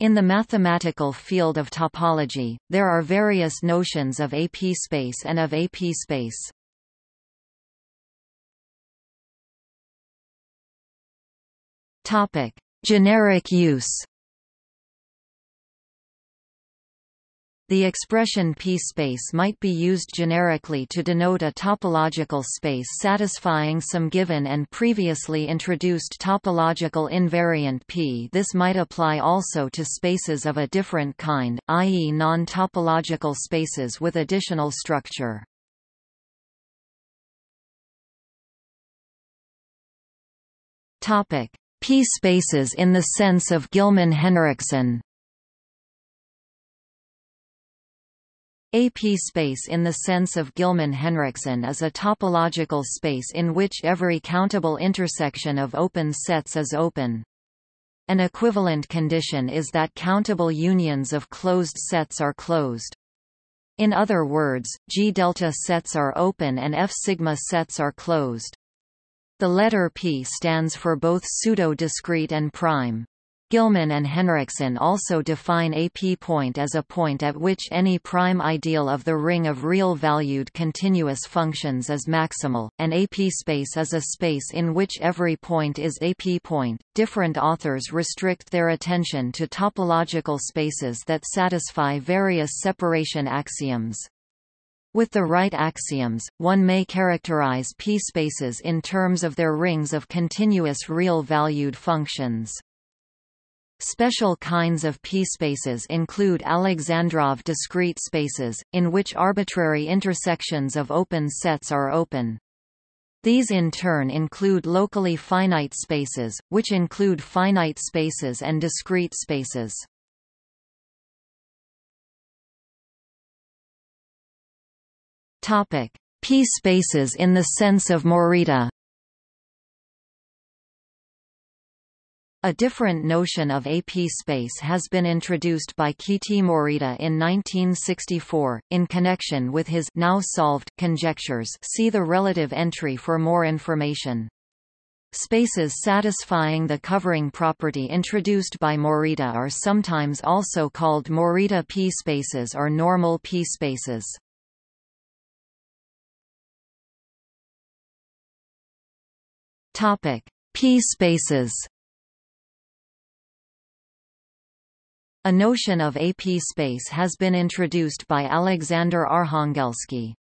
In the mathematical field of topology, there are various notions of AP space and of AP space. Topic: Generic use. The expression P-space might be used generically to denote a topological space satisfying some given and previously introduced topological invariant P. This might apply also to spaces of a different kind, i.e. non-topological spaces with additional structure. P-spaces in the sense of Gillman-Henriksen AP space in the sense of Gillman-Henriksen is a topological space in which every countable intersection of open sets is open. An equivalent condition is that countable unions of closed sets are closed. In other words, G delta sets are open and F sigma sets are closed. The letter P stands for both pseudo-discrete and prime. Gillman and Henriksen also define a p-point as a point at which any prime ideal of the ring of real-valued continuous functions is maximal, and a p-space is a space in which every point is a p-point. Different authors restrict their attention to topological spaces that satisfy various separation axioms. With the right axioms, one may characterize p-spaces in terms of their rings of continuous real-valued functions. Special kinds of p-spaces include Alexandrov discrete spaces, in which arbitrary intersections of open sets are open. These in turn include locally finite spaces, which include finite spaces and discrete spaces. P-spaces in the sense of Morita A different notion of AP space has been introduced by Kiiti Morita in 1964, in connection with his now solved conjectures see the relative entry for more information. Spaces satisfying the covering property introduced by Morita are sometimes also called Morita p-spaces or normal p-spaces. P-spaces A notion of AP space has been introduced by Alexander Arhangelskii.